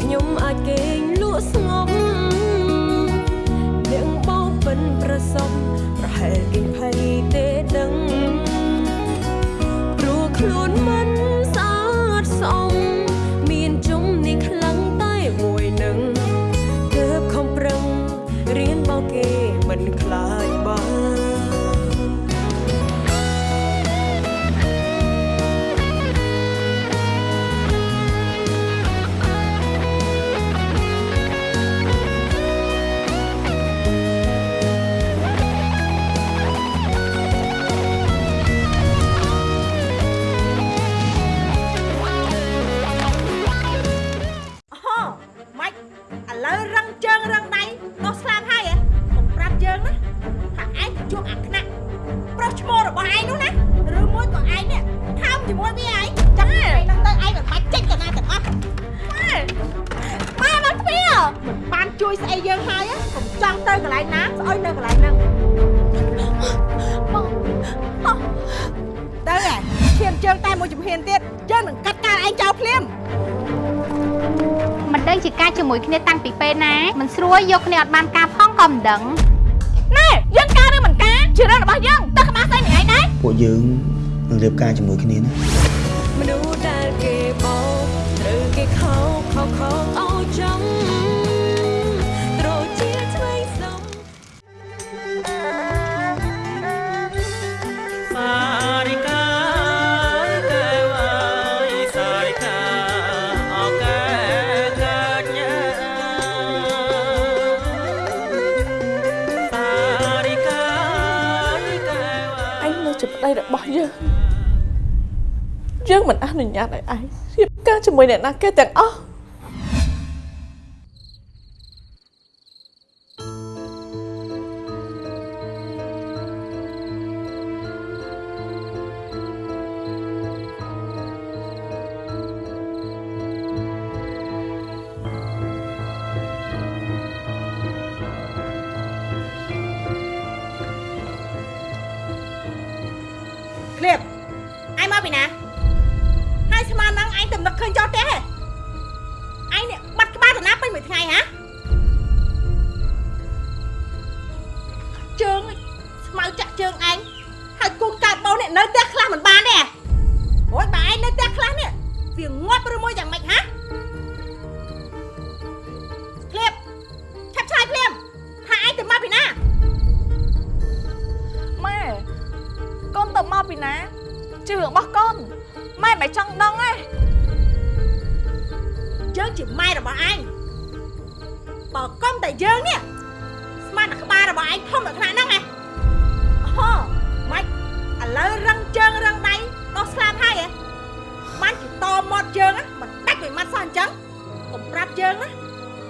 ខ្ញុំអាចគេង ប្រុសឈ្មោះរបស់ឯងនោះណាឬមួយក៏ឯងនេះខំជាមួយវាឯងចឹងឯងនឹងទៅឯងមិនបាច់ចេញទៅណាទាំងអស់ម៉ែម៉ែមកទ្វារមិនបានជួយស្អីយើងហើយកុំចង់ទៅកន្លែងណាស្អុយនៅកន្លែងហ្នឹងមកមកទៅឯងឈានជើងតែមួយជំហានទៀតយើងនឹងកាត់ការឯងចោលភ្លាមមិនដឹងជាការជាមួយគ្នាតាំងពីពេលណាមិនស្រួលយកគ្នាអត់បានការផងក៏មិនដឹងណែយើងការឬមិនការជារឿងរបស់យើង ពួកយើងនឹងរៀបការជាមួយគ្នាណាមនុស្សដែលគេបោកត្រូវគេខោខោខោអោយចំត្យើងមិនអនុញ្ញាតឲ្យឯងរៀបការជាមួយអ្នកណាគេទាំងអស់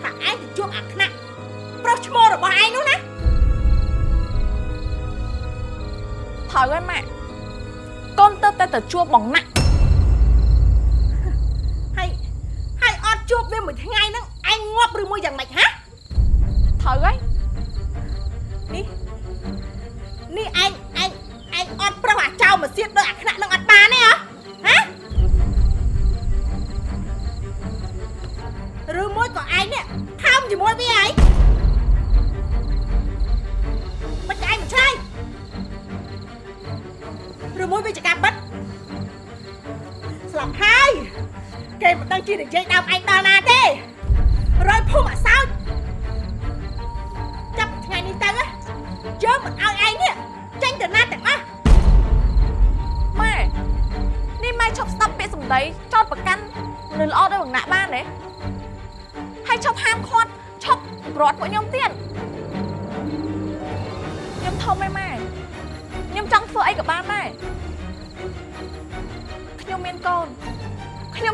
ថាឯងទៅជួបអាខ្នាក់ប្រុសឈ្មោះរបស់ឯងនោះណាត្រូវហើយម៉ាក់កូនទៅតែទៅជួបបងណាក់ហើយហើយអត់ជួបវាមួយថ្ងៃហ្នឹងឯងងាប់ឬមួយយ៉ាងម៉េចហ៎ត្រូវហើយនេះនេះឯងឯងឯងអត់ប្រុសអាចោលមកសៀតដោយអាខ្នាក់នឹងអត់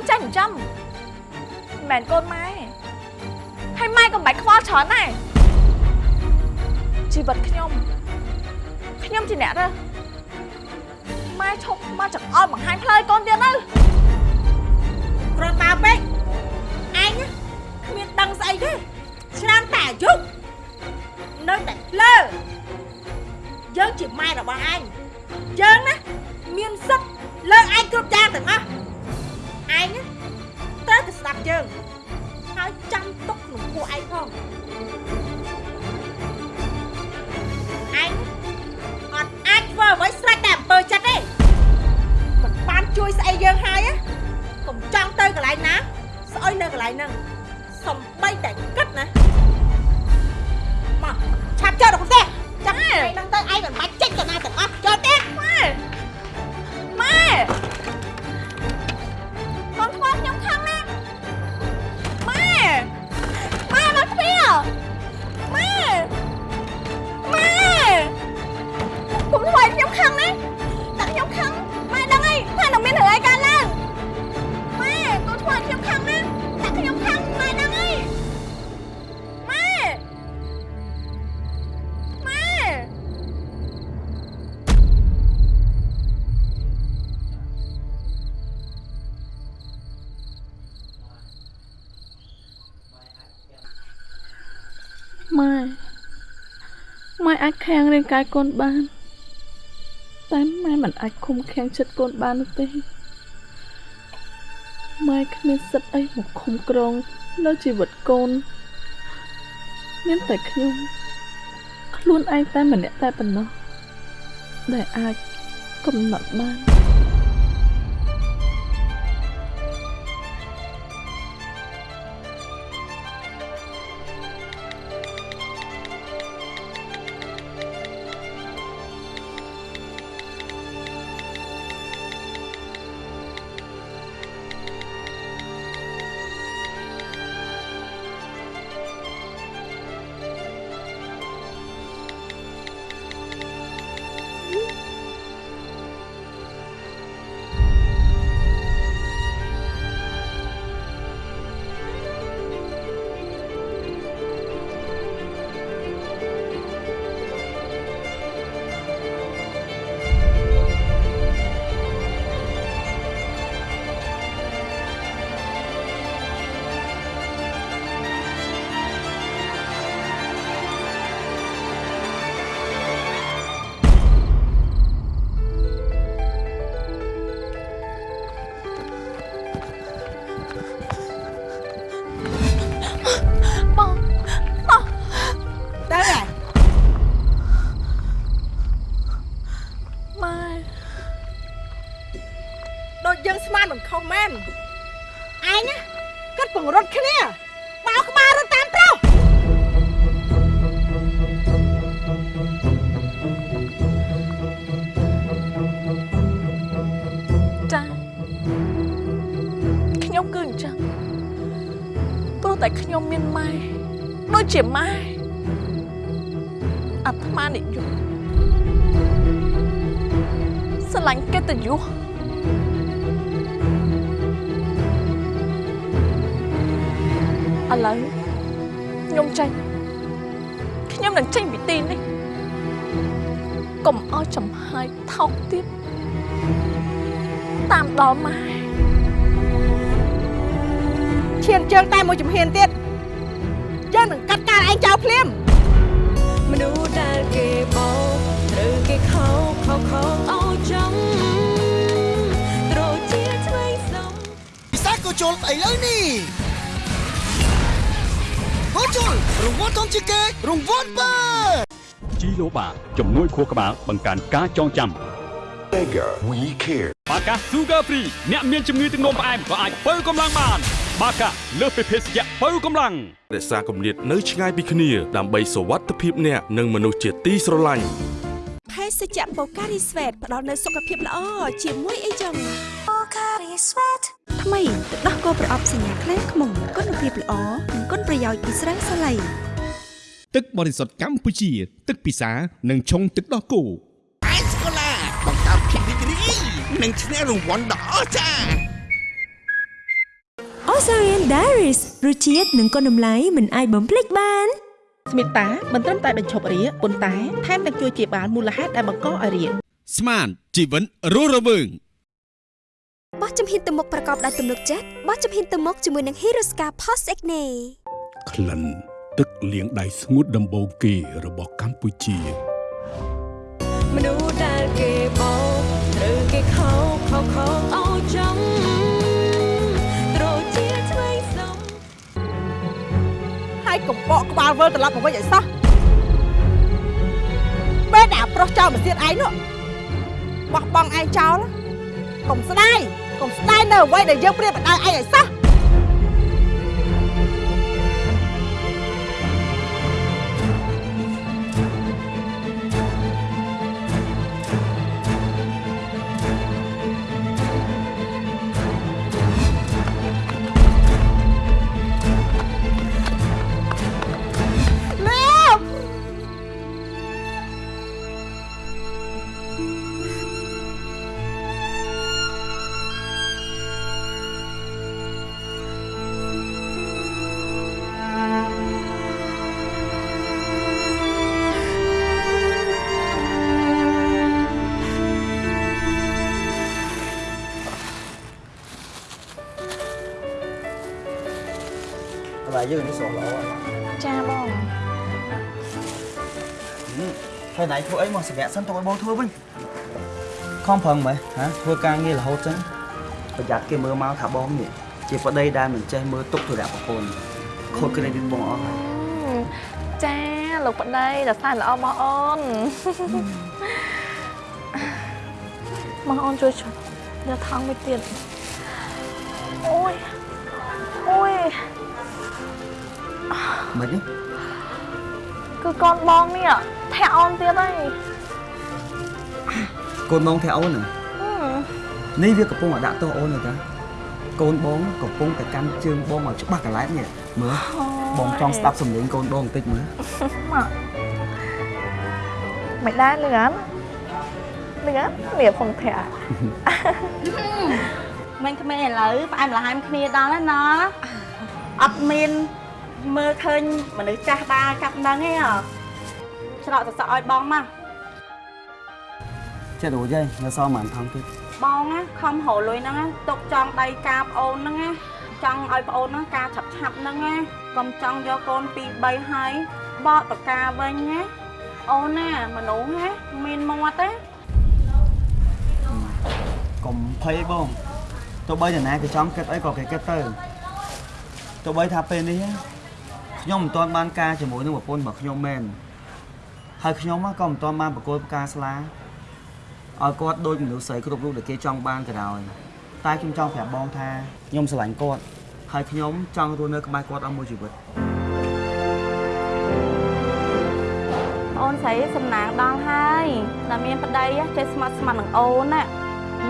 ខ្ញុំចេះចិញ្ចឹមមិនមែនកូនម៉ែហើយម៉ែក៏មិនបាច់ខ្វល់ច្រើនដែរជីវិតខ្ញុំខ្ញុំជាអ្នករើសម៉ែឈប់មកចង្អុលបង្ហាញផ្លូវកូនទៀតទៅគ្រាន់បើពេកឯងណាគ្មានដឹងស្អីទេឆ្នាំតែអាយុនៅតែលើយើងជាម៉ែរបស់ឯងយើងណាមានសិទ្ធិលើឯងគ្រប់យ៉ាងទាំងអស់ ឯងណាត្រូវតែស្ដាប់យើងហើយចាំទុកក្នុងពួកឯងផងឯងអត់អាចធ្វើអ្វីស្រេចតែអំពើចិត្តទេមិនបានជួយស្អីយើងហើយណាកុំចង់ទៅកន្លែងណាស្អុយនៅកន្លែងហ្នឹងសំបីតែគិតណាមកឆាប់ចូលទៅផ្ទះចាំឯងហ្នឹងទៅឯងមិនបាច់ចេញទៅណាទាំងអស់ចូលទៀតម៉ែម៉ែ អាចខាំងរាងកាយកូនបាន តែម៉ែមិនអាចឃុំខាំងចិត្តកូនបាននោះទេម៉ែគ្មានសិទ្ធអីមកឃុំក្រងលើជីវិតកូនមានតែខ្ញុំខ្លួនឯងតែម្នាក់តែប៉ុណ្ណោះដែលអាចកំណត់បាន ជាម៉ែអាត្មានិយមស្រឡាញ់កិត្តិយសឥឡូវខ្ញុំចេញខ្ញុំនឹងចេញពីទីនេះកុំឲ្យចំហាយថោកទៀតតាមដល់ម៉ែឈានជើងតែមួយជំហានទៀតយើងនឹងកាត់ការ ឯងចោលភ្លាមមនុស្សដែលគេបោកត្រូវគេខោខោខោអោចំត្រូវជាថ្មីសំពិសាក៏ជុលឥឡូវនេះហូជុលរង្វាន់ធំជាងគេរង្វាន់បើជីឡូបាជំនួយខួរក្បាលបង្កើនការចងចាំ Mega We Care បាកា Sugar Free អ្នកមានជំងឺទឹកនោមផ្អែមក៏អាចបើកម្លាំងបាន បាកាលើសពីភេសជ្ជៈបើកម្លាំងរក្សាគម្លាតនៅឆ្ងាយពីគ្នា ដើម្បីសុវត្ថិភាពអ្នកនិងមនុស្សជាទីស្រឡាញ់ភេសជ្ជៈបូការីស្វេតផ្ដល់នូវសុខភាពល្អជាមួយអីចឹងបូការីស្វេតថ្មីទឹកដោះគោប្រអប់សញ្ញាខ្លាំងខ្មុំគុណភាពល្អនិងគុណប្រយោជន៍ពីស្រាសាឡៃទឹកបរិសុទ្ធកម្ពុជា ទឹកពិសានិងឆុងទឹកដោះគោអេសកូឡាបង្កើតភាពរីករាយនិងឈ្នះរង្វាន់ដ៏អស្ចារ្យ Osarian Diaries រសជាតិនិងគុណតម្លៃមិនអាចបំភ្លេចបានស្មិតតាមិនត្រឹមតែបញ្ឈប់រាគប៉ុន្តែថែមទាំងជួយជាបាលមូលហេតុដែលបង្កឲ្យរាគស្មានជីវិតរស់រវើងបោះជំហានទៅមុខប្រកបដោយទំនុកចិត្តបោះជំហានទៅមុខជាមួយនឹង Hirosca Post Acne ក្លិនទឹកលាងដៃស្ងួតដំបូងគេរបស់កម្ពុជាមនុស្សដែលគេបោកត្រូវគេខោខោខោអោចង់ កុំបកក្បាលវិលត្រឡប់មកវិញឲ្យសោះពេលដែលប្រុសចោលមកទៀតឯងនោះបោះបង់ឯងចោលកុំស្ដាយកុំស្ដាយនៅអ្វីដែលយើងព្រៀបបដៅឯងឲ្យសោះ យើងនេះស្រស់ល្អចាបងហើយណៃធ្វើអីមកសម្រាប់សិនទៅឲ្យបងធ្វើវិញខំប្រឹងមើលហ៎ធ្វើការងាររហូតចឹងប្រយ័ត្នគេមើលមកថាបងនេះជាប្តីដែលមិនចេះមើលទុកទុរៈប្រពន្ធខូចក្រេឌីតបងអស់ហើយចាលោកប្តីដល់សារល្អមកអូនមកអូនជួយជួយយកថង់មួយទៀត មិនទេគឺកូនបងនេះធាក់អូនទៀតហើយកូនបង theo អូនហ្នឹងហឹមនេះវាកំពុងតែដាក់ទោសអូនហើយតាកូនបងកំពុងតែកាន់ជើងបងមកច្បាស់កន្លែងនេះមើលបងចង់ស្ដាប់សំឡេងកូនបងបន្តិចមើលមកមិនដែរលឿនលឿនវាផងធាក់មិនក្មេងឥឡូវផ្អែមល្ហែមគ្នាដល់ហើយណាអត់មាន មើលឃើញមនុស្សចាស់បាកាប់នឹងទេហ៎ច្រកសសក់ឲ្យបងមកចេះរួចហើយនៅសល់មិនថងទៀតបងណាខំរលុយហ្នឹងណាទុកចង់ដៃការប្អូនហ្នឹងណាចង់ឲ្យប្អូនហ្នឹងការឆាប់ឆាប់ហ្នឹងណាកុំចង់យកកូន2 3ហើយបកតកាវិញណាអូនណាមនុស្សណាមានមាត់ទេកុំភ័យបងទោះបីតាណាគេចង់គិតអីក៏គេគិតទៅទោះបីថាពេលនេះ ខ្ញុំមិនទាន់បានការជាមួយនឹងប្រពន្ធរបស់ខ្ញុំមែនហើយខ្ញុំក៏មិនទាន់បានប្រកួតផ្កាស្លាឲ្យគាត់ដូចមនុស្សស្រីគ្រប់រូបដែលគេចង់បានក៏ដោយតែខ្ញុំចង់ប្រាប់បងថាខ្ញុំស្រឡាញ់គាត់ហើយខ្ញុំចង់រស់នៅក្បែរគាត់អស់មួយជីវិតអូនស្រីសំណាងដល់ហើយតែមានប្តីចេះស្មាត់ស្មាត់នឹងអូនណា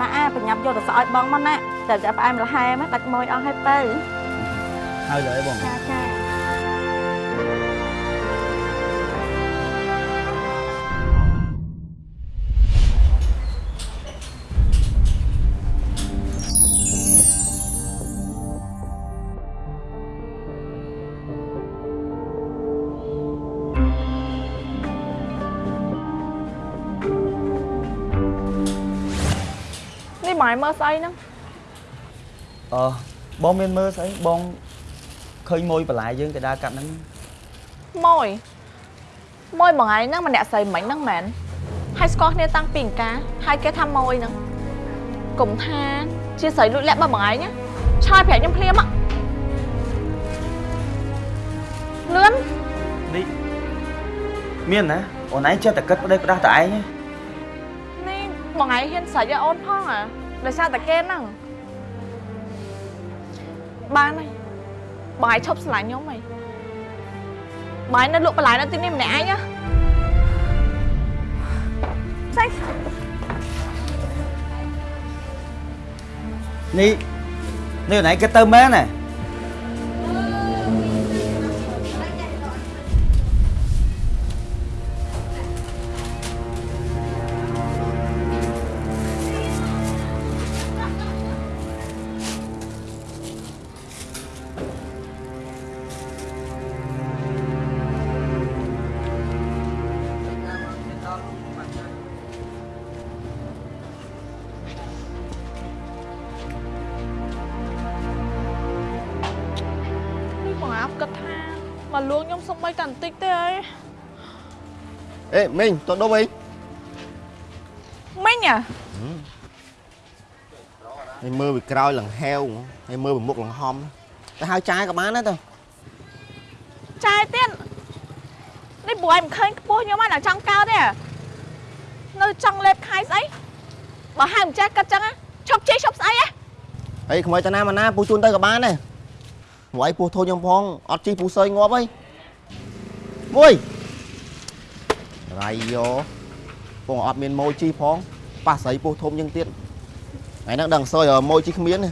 ម៉ាក់អាប្រញាប់យកទៅស្អោយបងមកណាតែតែផ្អែមល្ហែមដាច់ម៉ួយអស់ហើយទៅហើយលើបងចាចា ស្អីហ្នឹងអឺបងមានមើលស្អីបងឃើញមួយបន្លែយើងទៅដើរកាត់ហ្នឹងម៉ួយម៉ួយមួយថ្ងៃហ្នឹងម្នាក់ស្រីមិញហ្នឹងមែនហើយស្គាល់គ្នាតាំងពីអង្ការហើយគេថាម៉ួយហ្នឹងកុំថាជាស្រីលួចលាក់បើមួយថ្ងៃណាឆើយប្រាប់ខ្ញុំភ្លាមហ៎លឿននេះមានណាអូនឯងចេះតែគិតប្តីផ្ដាស់តែឯងទេនេះបងឯងហ៊ានស្រេចឲ្យអូនផងអា ដោយសារតែគេហ្នឹងបានហើយបងឯងឈប់ស្រឡាញ់ខ្ញុំហីបងឯងនៅលក់បន្លែនៅទីនេះម្នាក់ឯងណាស្អីនេះនេះណៃគេទៅមែនណា អេមីងតោះដុំអីមិញអាហើយមើលពីក្រោយលង្ហែវហើយមើលពីមុខលង្ហំទៅហៅចាយក៏បានដែរទៅចាយទៀតនេះព្រោះឯងមិនឃើញខ្ពស់ខ្ញុំហ្នឹងដល់ចង់កើតទេអានៅចង់លេបខាយស្អីបើហៅមិនចេះគិតចឹងណាឈប់ជេរឈប់ស្អីហ៎ហើយខ្មោចតាណាមកណាពូជូនទៅក៏បានដែរមួយពូធូនខ្ញុំផងអត់ជីពូសើយងាប់អីមួយ រៃយោពងអត់មានម៉ូជីផងប៉ះស្រីពូធំយើងទៀតថ្ងៃហ្នឹងដឹងសើយម៉ូជីគ្មានទេ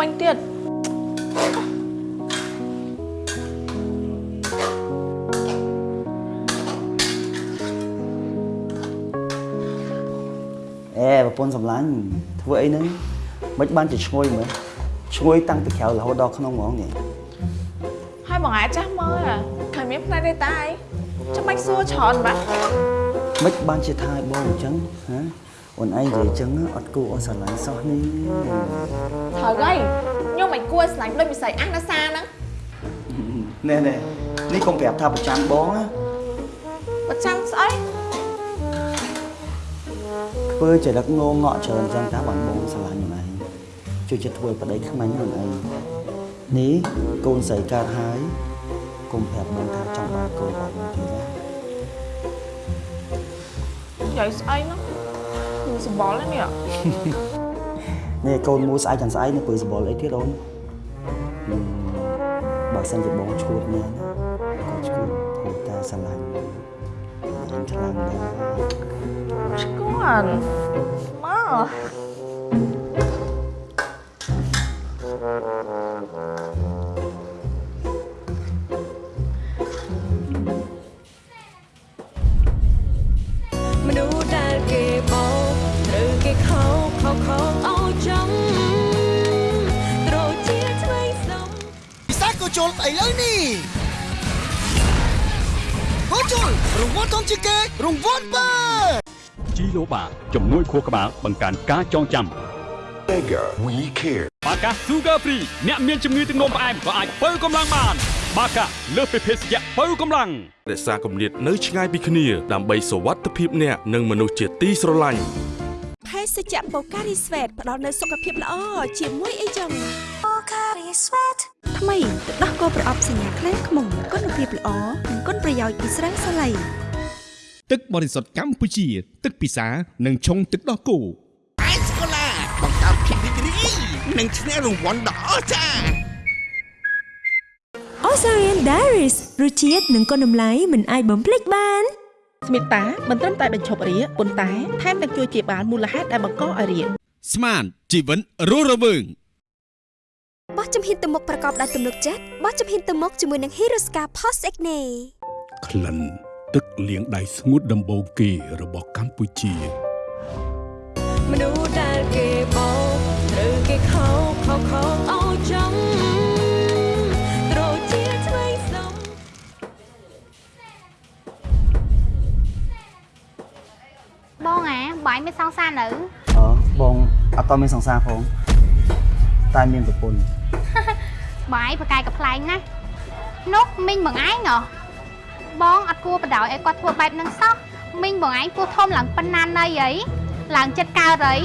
វិញទៀតអេប្រពន្ធសម្លាញ់ធ្វើអីហ្នឹងមិនបានជាឈ្ងុយមើលឈ្ងុយតាំងពីក្រៅរហូតដល់ក្នុងហ្មងនេះហើយបងអាចចាស់មើលអាឃើញមានផ្នែកទេតាអីចាំបាច់សួរច្រើនបាទមិនបានជាថាឲ្យបងអញ្ចឹងហាអូនឯងនិយាយអញ្ចឹងអត់គួរអស់ស្រឡាញ់សោះនេះ ត្រូវហើយខ្ញុំមិនគួរស្លាញ់ដូចវិស័យអះណាសាហ្នឹងណែណែនេះកុំប្រាប់ថាប្រចាំបងណាប្រចាំស្អីធ្វើចរិតងងក់ច្រើនអញ្ចឹងថាបងបងស្រឡាញ់អូនឯងជួយចិត្តធ្វើប្តីខ្មាញ់អូនឯងនេះកូនស្រីកើតហើយកុំប្រាប់បងថាចង់បានកូនរបស់បងទៀតណានិយាយស្អីហ្នឹងគឺសម្បល់ហ្នឹងនេះ នេះកូនមួយស្អែកចាំស្អែកនៅពើសបល់អីទៀតអូនហឹមបើសិនជាបងឈួតមែនណាក៏ឈួតព្រោះតែស្រឡាញ់អញខ្លាំងដែរស្គា ជំនួយខួរក្បាលបង្កើនការចងចាំ Mega We Care បាកា Sugar Free អ្នកមានជំងឺទឹកនោមផ្អែមក៏អាចបើកម្លាំងបាន បាកាលើសពីភេសជ្ជៈបើកម្លាំងរក្សាគម្លាតនៅឆ្ងាយពីគ្នាដើម្បីសុវត្ថិភាពអ្នកនិងមនុស្សជាទីស្រឡាញ់ភេសជ្ជៈបូការីស្វេតផ្ដល់នូវសុខភាពល្អជាមួយអីចឹងបូការីស្វេតថ្មីទឹកដោះគោប្រអប់សញ្ញាខ្លាំងខ្មុំគុណភាពល្អនិងគុណប្រយោជន៍ពីស្រាសាឡៃ ទឹកបរិសុទ្ធកម្ពុជា ទឹកពិសានិងឆុងទឹកដោះគោអេសកូឡាបង្កើតភាពរីករាយនិងឈ្នះរង្វាន់ដ៏អស្ចារ្យ Osarian Diaries រសជាតិនិងគុណតម្លៃមិនអាចបំភ្លេចបានស្មិតតាមិនត្រឹមតែបញ្ឈប់រាគប៉ុន្តែថែមទាំងជួយជាបាលមូលហេតុដែលបង្កឲ្យរាគស្មានជីវិតរស់រវើងបោះជំហានទៅមុខប្រកបដោយទំនុកចិត្តបោះជំហានទៅមុខជាមួយនឹង Hirosca Post Acne ក្លិន ទឹកលាងដៃស្ងួតដំបូងគេរបស់កម្ពុជាមនុស្សដែលគេបោកត្រូវគេខោខោខោឲ្យចំត្រូវជាថ្មីសំបងអាបងឯងមានសង្សារនៅអឺបងអត់តមានសង្សារផងតែមានប្រពន្ធបាយប្រកាយកំ pl ែងណានោះមីងបងឯងហ៎ បងអត់គួរបដ ாய் ឲ្យគាត់ធ្វើបែបហ្នឹងសោះមីងបងឯងពោះធំឡើងប៉ុណ្ណាណីអីឡើងចិត្តកើតអី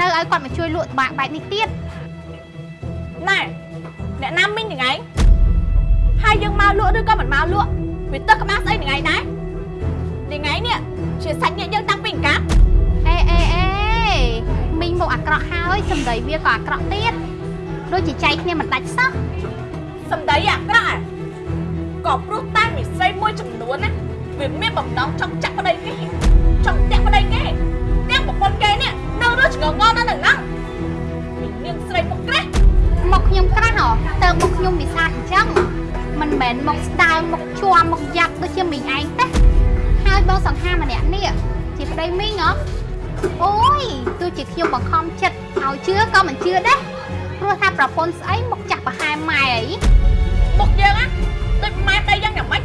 នៅឲ្យគាត់មកជួយលក់តបាក់បែបនេះទៀតណែអ្នកណាមីងនឹងឯងហើយយើងមកលក់ឬក៏មិនមកលក់វាទឹកក្បាលស្អីនឹងឯងដែរនឹងឯងនេះជាសាច់ញាតិយើងតាំងពីកាប់អេអេអេមីងមកអាក្រក់ហើយសម្ដីវាក៏អាក្រក់ទៀតដូចជាចៃគ្នាមិនដាច់សោះសម្ដីអាក្រក់ហ៎ ក៏ព្រោះតែមីស្រីមួយចំនួនណាវាមានបំណងចង់ចាក់ប្តីគេចង់តាក់ប្តីគេទាំងប្រពន្ធគេនេះនៅរស់ឆ្ងងងនៅនឹងហ្នឹងមីនាងស្រីមកក្រាស់មកខ្ញុំក្រាស់ហ៎តើមកខ្ញុំវិសាទអញ្ចឹងមិនមែនមកស្ដើងមកជួមមកយ៉ាប់ដូចជាមីងឯងទេហើយបងសង្ហាម្នាក់នេះជាប្តីមីងហ៎អូយទោះជាខ្ញុំបង្ខំចិត្តឲ្យជឿក៏មិនជឿដែរព្រោះថាប្រពន្ធស្អីមកចាក់ប្រហែលម៉ែអីមុខយើងណាដូច ម៉ែប្តីយ៉ាងយ៉ាងម៉េច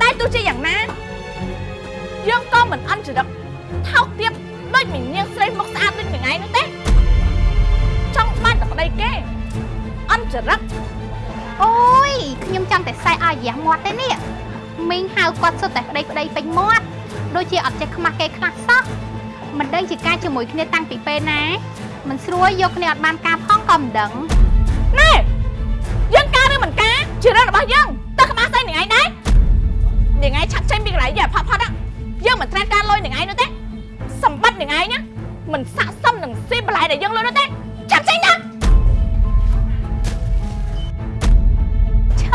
តែទោះជាយ៉ាងណាយើងក៏មិនអន់ចរិតថោកទាបដូចមីនាងស្រីមុខស្អាតដូចនឹងឯងនោះទេចង់បានតែប្តីគេអន់ចរិតអូយខ្ញុំចង់តែសែឲ្យរយះមាត់ទេនេះមីងហៅគាត់សុទ្ធតែប្តីប្តីពេញមាត់ដូចជាអត់ចេះខ្មាស់គេខ្លះសោះមិនដឹងជាការជាមួយគ្នាតាំងពីពេលណាមិនស្រួលយកគ្នាអត់បានការផងក៏មិនដឹងណែ ជារឿងរបស់យើងតើក្បាលស្អីនឹងឯងដែរនឹងឯងឆាប់ចេញពីកន្លែងយ៉ាផាត់ផាត់យើងមិនត្រូវការលុយនឹងឯងនោះទេសម្បត្តិនឹងឯងណាមិនស័ក្តិសមនឹងស៊ីបន្លែដែលយើងលុយនោះទេចាប់ចេញណាឆើ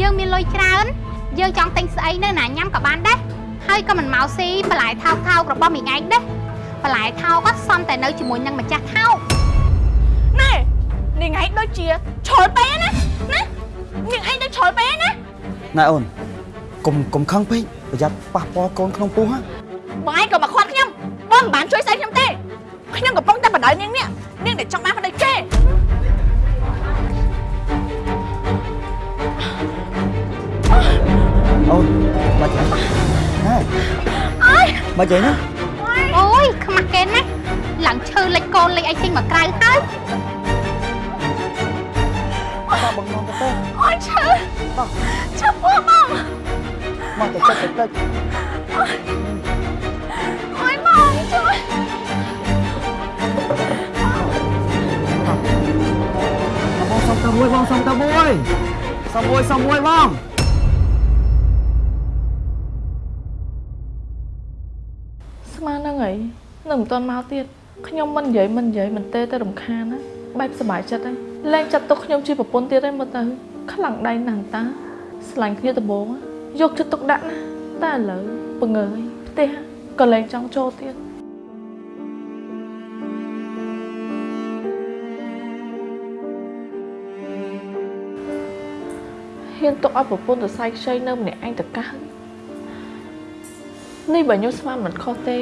យើងមានលុយច្រើនយើងចង់ទិញស្អីនៅណាញ៉ាំក៏បានដែរហើយក៏មិនមកស៊ីបន្លែថោកថោករបស់មីងឯងដែរបន្លែថោកក៏សំតែនៅជាមួយនឹងម្ចាស់ថោកណែនឹងឯងដូចជាឈលពេកណាណា នឹងឯងដូចឈលពេកណាណែអូនកុំកុំខឹងពេកប្រយ័ត្នប៉ះពាល់កូនក្នុងពោះហ៎បងឯងក៏មកខាត់ខ្ញុំបងមិនបានជួយស្អីខ្ញុំទេខ្ញុំកំពុងតែបដៅនាងនេះនាងដែលចង់បានប្តីគេអូនបាច់ហ៎ហេអើយបាច់អីណាអូយខ្មាស់គេណាស់ឡើងឈើលិចកូនលិចអីចេញមកក្រៅហើយ បាទបងមកទៅអូយឈឺឈឺពោះបងមកទៅចិត្តទៅអូយបងជួយបងសុំទៅមួយបងសុំទៅមួយសុំមួយសុំមួយបងស្មានហ្នឹងហើយនៅមិនទាន់មកទៀតខ្ញុំមិននិយាយមិននិយាយមិនទេទៅរំខានណាបែបសុបាយចិត្តហើយ លែងចាត់ទុកខ្ញុំជាប្រពន្ធទៀតហើយមើលទៅខ្លាំងដៃណាស់តាស្រឡាញ់គ្នាដំបងយកចិត្តទុកដាក់ណាតែឥឡូវពងើយផ្ទះក៏លែងចង់ចូលទៀតហ៊ានទុកឲ្យប្រពន្ធទៅសៃខ្ចីនៅម្នាក់ឯងទៅកើតនេះបើខ្ញុំស្មានមិនខុសទេ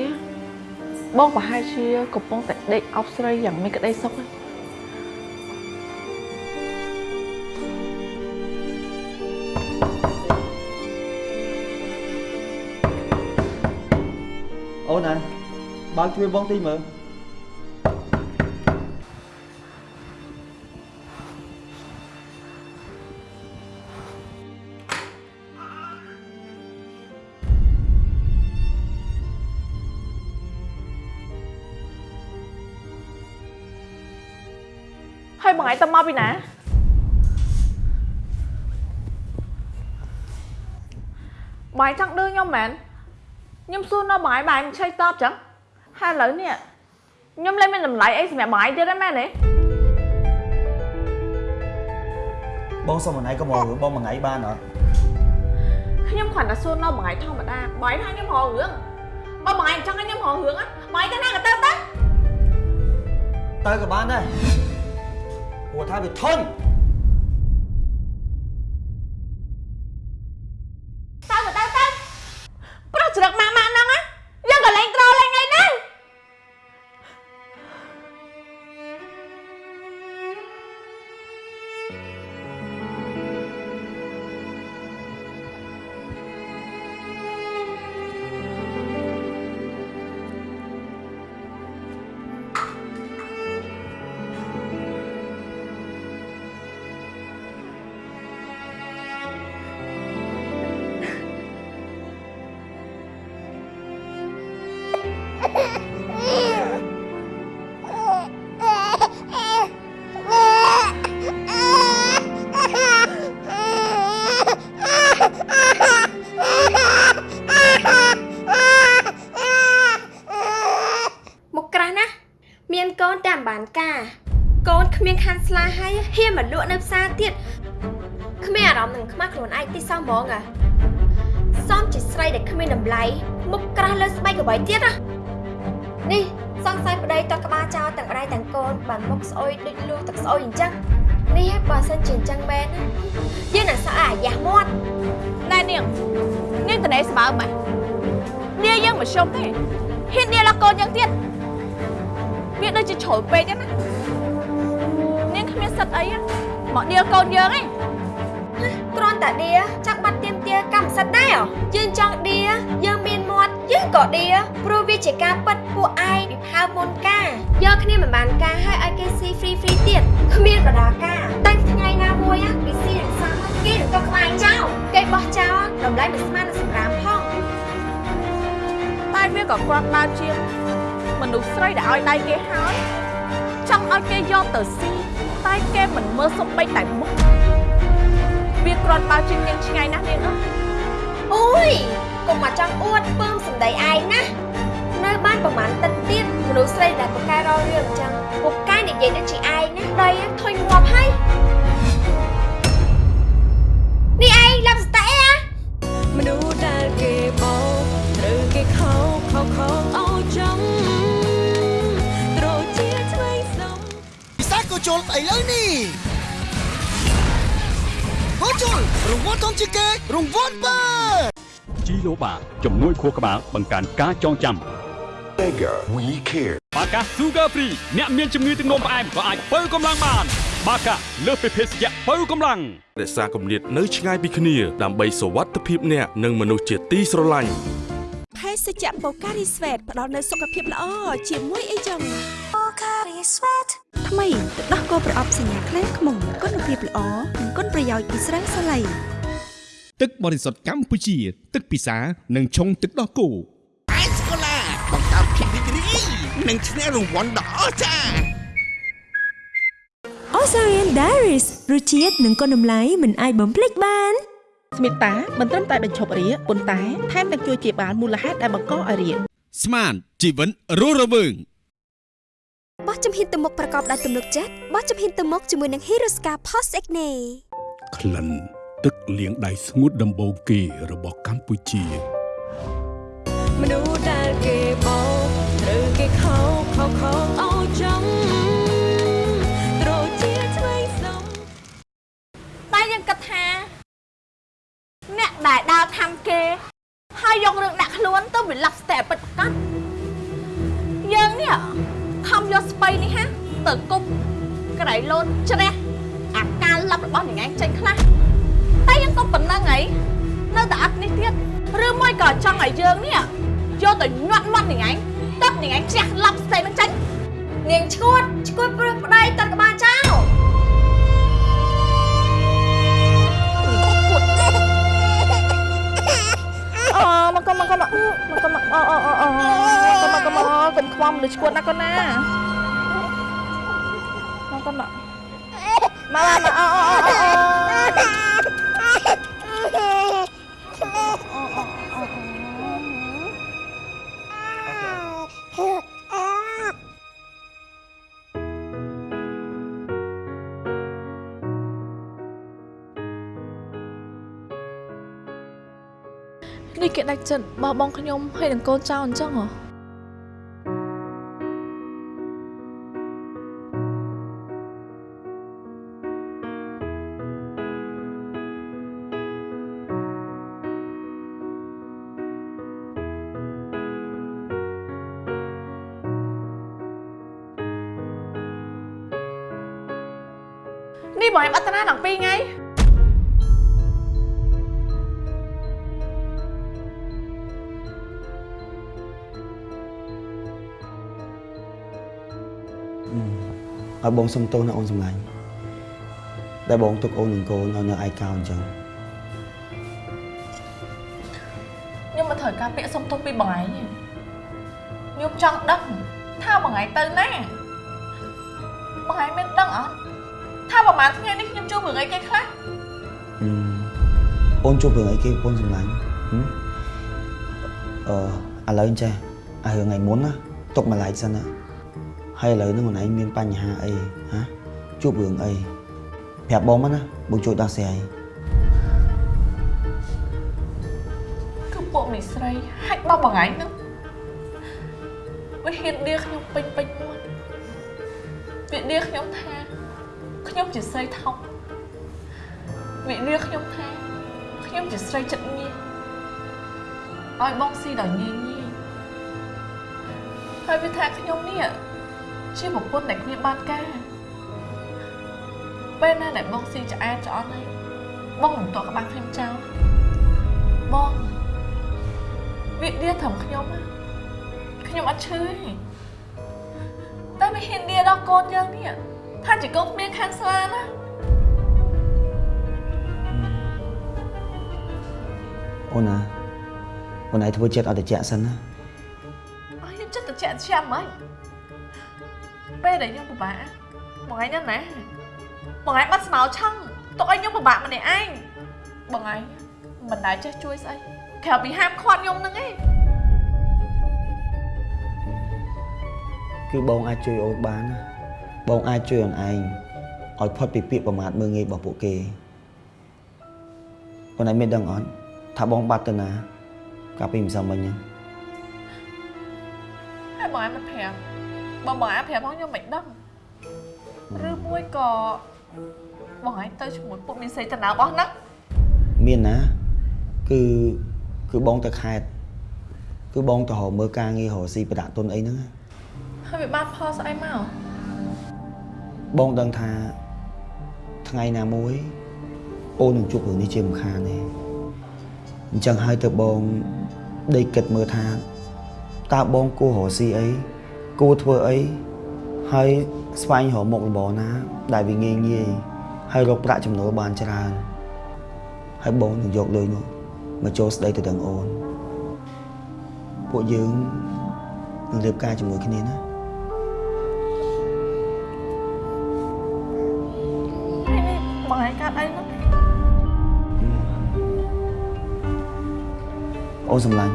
បងប្រហែលជាកំពុងតែដេកអប់ស្រីយ៉ាងមានក្តីសុខហើយអូ ណាបើកជួយបងតិចមើលហើយបងឯងទៅមកពីណាបងឯងចង់ឌឺខ្ញុំមែន ខ្ញុំសួរនៅបងឯងបងឯងមិនឆ្លើយតបចឹងហើយឥឡូវនេះខ្ញុំលែងមានតម្លៃអីសម្រាប់បងឯងទៀតទេមែនទេបងសុំមួយថ្ងៃក៏មករឿងបងមួយថ្ងៃបានអត់ខ្ញុំគ្រាន់តែសួរនៅបងឯងធម្មតាបងឯងថាខ្ញុំរករឿងបើបងឯងចង់ឲ្យខ្ញុំរករឿងណាបងឯងទៅណាក៏ទៅទៅទៅក៏បានដែរព្រោះថាវាធន់ អ ហ្មងអាសំជាស្រីដែលគ្មានតម្លៃមុខក្រាស់លើស្បែកក្បៃទៀតណានេះសង្ស័យប្តីតក្បាលចោលទាំងម្ដាយទាំងកូនបានមុខស្អុយដូចលូទឹកស្អុយអញ្ចឹងនេះឯងបើសិនជាអញ្ចឹងមែនណាយើងនឹងសក់អាយ៉ាស់មាត់ណែនាងនាងតនេស្បើម៉េចនាងយើងមិនខ្ញុំទេហ៊ាននាងលកូនយ៉ាងទៀតវាដូចជាជ្រុលពេកហ្នឹងណានាងគ្មានសិទ្ធអីណាមកនាងកូនយើងឯង គ្រាន់តែដៀចង់បាត់ទៀមទាកម្មសិទ្ធិដែរយើងចង់ដៀយើងមានមាត់យើងក៏ដៀព្រោះវាជាការប៉ັດពួកឯងពីផៅមុនការយកគ្នាមិនបានការឲ្យឲ្យគេស៊ី free free ទៀតគ្មានបដាការតែថ្ងៃណាមួយ á គេស៊ីរក្សាគេនឹងទៅក្បែរចោលគេបោះចោលតម្លៃមិនស្មើនឹងសម្រាប់ផងតែវាក៏គ្រាន់បើជាងមនុស្សស្រីដែលឲ្យដៃគេហើយចង់ឲ្យគេយកទៅស៊ីតែគេមិនមើលសុំបីតែមុខវា គ្រាន់បើជាងនាងឆ្ងាយណាស់នាងអើយអូយកុំមកចង់អួតពើមសម្ដីឯងណានៅបានប្រហែលទឹកទៀតមនុស្សស្រីដែលប្រកែរររឿងអញ្ចឹងពុកកែនិយាយដូចជាឯងណាដីធុញងាប់ហើយនេះឯងឡាប់ស្តេអាមនុស្សដែលគេបោកត្រូវគេខោខោខោអោចំត្រូវជាឆ្វេងសំពិសាក៏ជុលស្អីលើនេះ ក៏ជុលរង្វាន់ធំជាងគេរង្វាន់បើជីឡូបាជំនួយខួរក្បាលបង្កើនការចងចាំ Mega We Care បាកា Sugar Free អ្នកមានជំងឺទឹកនោមផ្អែមក៏អាចបើកម្លាំងបានបាកាលើសពីភេសជ្ជៈបើកម្លាំងរក្សាគម្លាតនៅឆ្ងាយពីគ្នាដើម្បីសុវត្ថិភាពអ្នកនិងមនុស្សជាទីស្រឡាញ់ភេ សជ្ជៈបូការីស្វេតផ្ដល់នូវសុខភាពល្អជាមួយអីចឹងបូការីស្វេតថ្មីទឹកដោះគោប្រអប់សញ្ញាខ្លាំងខ្មុំគុណភាពល្អនិងគុណប្រយោជន៍ពីស្រាសាឡៃទឹកបរិសុទ្ធកម្ពុជា ទឹកពិសានិងឆុងទឹកដោះគោអេសកូឡាបង្កើតភាពរីករាយនិងឈ្នះរង្វាន់ដ៏អស្ចារ្យ Ozarian Diaries រសជាតិនិងគុណតម្លៃមិនអាចបំភ្លេចបាន ស្មិតតាមិនត្រឹមតែបញ្ឈប់រាគប៉ុន្តែថែមទាំងជួយជាបានមូលហេតុដែលបង្កឲ្យរាគស្មានជីវិតរស់រវើងបោះជំហានទៅមុខប្រកបដោយទំនុកចិត្តបោះជំហានទៅមុខជាមួយនឹង Hirosca Post Acne ក្លិនទឹកលាងដៃស្ងួតដំបូងគេរបស់កម្ពុជាមនុស្សដែលគេបោកត្រូវគេខោខោខោអោចំត្រូវជាឆ្វេងសំតែយើងគិតថា អ្នកដែលដើរខាំគេ ហើយយករឿងដាក់ខ្លួនទៅវិលាប់ស្ទែពិតប្រាកដយើងនេះខំយកស្បៃនេះហាទៅគប់ក្រៃលោតជ្រះអាការលាប់របស់ញ៉ែងចេញខ្លះតែយើងក៏ប៉ុណ្្នឹងហីនៅតែអត់នេះទៀតឬមួយក៏ចង់ឲ្យយើងនេះយកទៅញាត់មាត់ញ៉ែងទឹកញ៉ែងជ្រះលាប់ស្ទែនឹងចេញនាងឈួតឈួតព្រឹកប្តីតក្បាលចោល មកកុំមកកុំមកមកកុំមកអូអូអូអូកុំមកកុំមកកុំខ្វំលើឈួតណាកូនណាមកកុំមកមកមកអូអូអូ គេដាច់ចិត្តបោះបង់ខ្ញុំហើយនឹងកូនចៅអញ្ចឹងហ៎នេះបង em អត្តនាដល់2ថ្ងៃ ឲ្យបងសុំទោសណាអូនសម្លាញ់ដែលបងទុកអូននិងកូនឲ្យនៅឯកោអញ្ចឹងខ្ញុំមកត្រូវការពាក្យសុំទោសពីបងឯងទេខ្ញុំចង់ដឹងថាមួយថ្ងៃទៅណាមួយថ្ងៃមានដឹងអត់ថាប្រហែលថ្ងៃនេះខ្ញុំជួបរឿងអីគេខ្លះអូនជួបរឿងអីគេបងសម្លាញ់ហឹមអឺឥឡូវចេះអារឿងថ្ងៃមុនណាទុកមួយឡែកសិនណា ហើយឥឡូវហ្នឹងខ្លួនឯងមានបញ្ហាអីហ៎ជួបរឿងអីប្រាប់បងមកណាបងជួយដោះស្រាយគឺពួកមីស្រីហាច់បោះមួយថ្ងៃហ្នឹងវាហ៊ានដៀខ្ញុំពេញពេញមាត់វាដៀខ្ញុំថាខ្ញុំជាស្រីថោកវាដៀខ្ញុំថាខ្ញុំជាស្រីចិត្តងាយឲ្យបងស៊ីដល់ងាយងាយហើយវាថាខ្ញុំនេះ ជាប្រពន្ធដែលគ្មានបានការពេលណាដែលបងស៊ីឆ្អែតឆ្អន់ហើយបងមិនតក់ក្បាំងខ្ញុំចោលបងវាដៀត្រឹមខ្ញុំណាខ្ញុំអត់ឈឺទេតែវាហ៊ានដៀដល់កូនយើងនេះថាជាកូនគ្មានខាងស្លាណាអូនណាអូនឯងធ្វើចិត្តអត់តិចសិនណាអស់ខ្ញុំចិត្តទៅចាក់ចាំហ្មង ពេលដែលខ្ញុំពិបាកបងឯងណាណាបងឯងបាត់ស្មៅឆឹងទុកឲ្យខ្ញុំពិបាកម្នាក់ឯងបងឯងមិនដែលចេះជួយស្អីក្រៅពីហាមឃាត់ខ្ញុំហ្នឹងឯងគឺបងអាចជួយអូនបានណាបងអាចជួយអូនឯងឲ្យផុតពីពាក្យប្រមាថមើលងាយរបស់ពួកគេអូនឯងមានដឹងអត់ថាបងបាត់ទៅណាកាលពីម្សិលមិញហ្នឹងហើយបងឯងមិនប្រាប់ បងបងឯងប្រាប់ផងខ្ញុំមិនដឹងឬមួយក៏បងឯងទៅជាមួយពុកមីសីតាណារបស់ហ្នឹងមានណាគឺគឺបងទៅខេត្តគឺបងទៅរកមើលការងាររកស៊ីប្រដាក់ទុនអីហ្នឹងណាហើយវាបានផលស្អីមកបងដឹងថាថ្ងៃណាមួយអូននឹងជួបរឿងនេះជាមិនខានទេអញ្ចឹងហើយទៅបងដេកគិតមើលថាតើបងគួររកស៊ីអី គួរធ្វើអីហើយស្វែងរកមុខរបរណា ដែលវាងាយងាយហើយរកប្រាក់ចំណូលបានច្រើនហើយបងនឹងយកលុយនោះមកចូលស្ដីទៅដឹងអូនពួកយើងនឹងរៀបការជាមួយគ្នាណាហើយនេះបងឯងកើតអីហ្នឹងអូនសម្លាញ់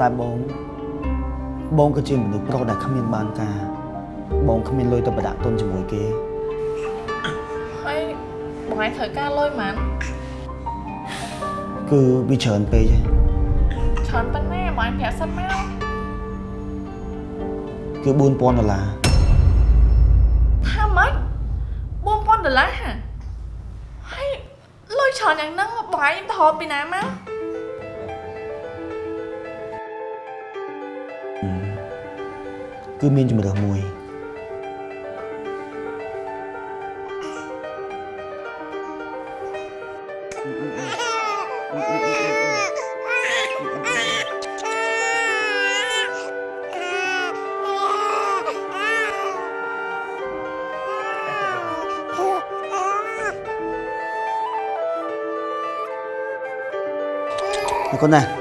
តែបង បងក៏ជាមនុស្សប្រុសដែលគ្មានបានការបងគ្មានលុយទៅប្រដាក់ទុនជាមួយគេហើយបងឯងត្រូវការលុយហ្មងគឺវាច្រើនពេកហើយច្រើនប៉ុណ្ណាបងឯងប្រាប់សិនមកគឺ4000ដុល្លារថាម៉េច4000ដុល្លារហើយលុយច្រើនយ៉ាងហ្នឹងបងឯងទៅរកពីណាមក គឺមានជំរើសមួយ Này con này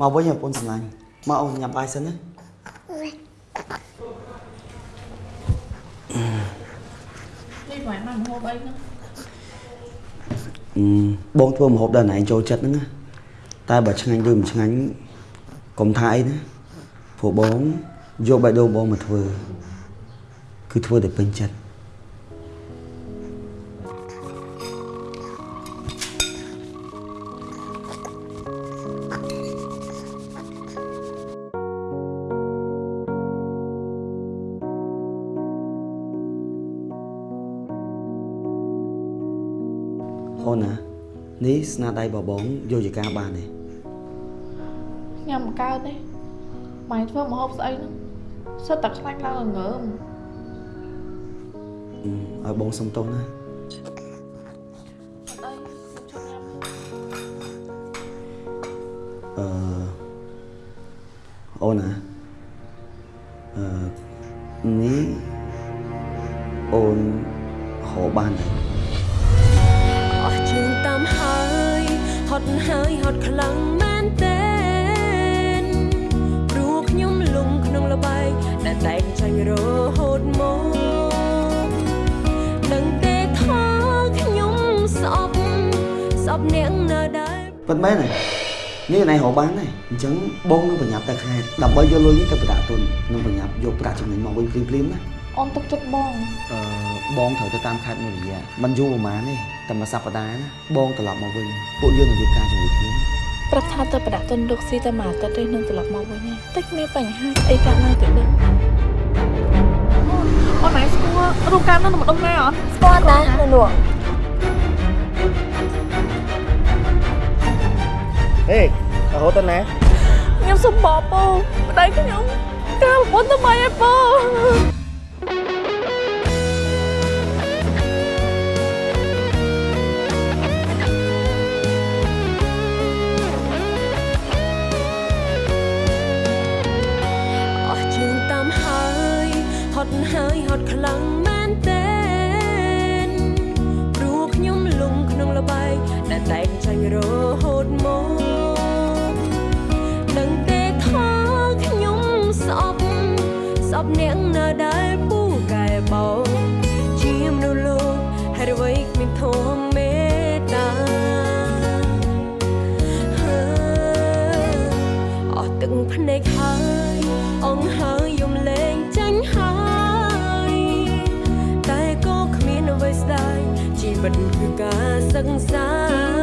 មកវិញប្រពន្ធសម្លាញ់មកអូនញ៉ាំបាយសិនណានេះបងឯងមកម្ហូបអីហ្នឹងអឺបងធ្វើម្ហូបដល់ណែឯងចូលចិត្តហ្នឹងណាតែបើឆ្ងាញ់ឬមិនឆ្ងាញ់កុំថាអីណាព្រោះបងយកបេះដូងបងមកធ្វើគឺធ្វើតែពេញចិត្ត ស្នាដៃរបស់បងយកជាការបានទេញ៉ាំមិនកើតទេបងឯងធ្វើម្ហូបស្អីហ្នឹងសិតតែខ្លាញ់ឡើងល្ងើមឲ្យបងសុំទោសណាអឺ ដែលតែងចាញ់រហូតមកនឹងទេថាខ្ញុំស្អប់ស្អប់អ្នកនៅដែរពិតមែនទេនេះណៃរកបានដែរអញ្ចឹងបងនឹងប្រញាប់ទៅខេត្តដើម្បីយកលុយនេះទៅប្រដាក់ទុននឹងប្រញាប់យកប្រាក់ចំណេញមកវិញភ្លាមភ្លាមៗណាអូនទុកចិត្តបងអឺបងត្រូវទៅតាមខេត្តមួយរយៈមិនយូរប្រហែលទេតែមួយសប្តាហ៍ណាបងត្រឡប់មកវិញពួកយើងនឹងរៀបការជាមួយគ្នា ប្រាប់ថាទៅប្រដាក់ទុនរកស៊ីតែមួយអាទិត្យទេនឹងត្រឡប់មកវិញទេតែគ្មានបញ្ហាអីកើតឡើងទៅដឹងអូនម៉ែស្គាល់រូបកាយនោះម្ដុំណាអត់ស្គាល់តានៅនោះហេរហូតទៅណាខ្ញុំសុំបបពោប្តីខ្ញុំកាលប្រពន្ធទៅម៉េចឯពោ ហត់ហើយហត់ខ្លាំងមែនទេព្រោះខ្ញុំលងក្នុងលបែងដែលតែងចាញ់រហូតមក ជីវិតគឺការសិក្សា